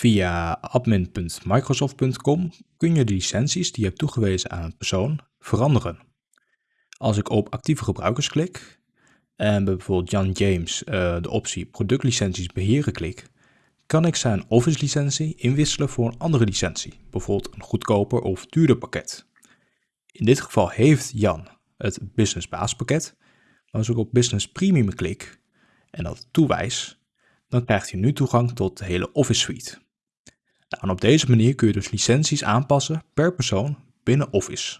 Via admin.microsoft.com kun je de licenties die je hebt toegewezen aan een persoon veranderen. Als ik op actieve gebruikers klik en bijvoorbeeld Jan James uh, de optie productlicenties beheren klik, kan ik zijn Office licentie inwisselen voor een andere licentie, bijvoorbeeld een goedkoper of duurder pakket. In dit geval heeft Jan het Business baaspakket, maar als ik op Business Premium klik en dat toewijs, dan krijgt hij nu toegang tot de hele Office Suite. Nou, en op deze manier kun je dus licenties aanpassen per persoon binnen Office.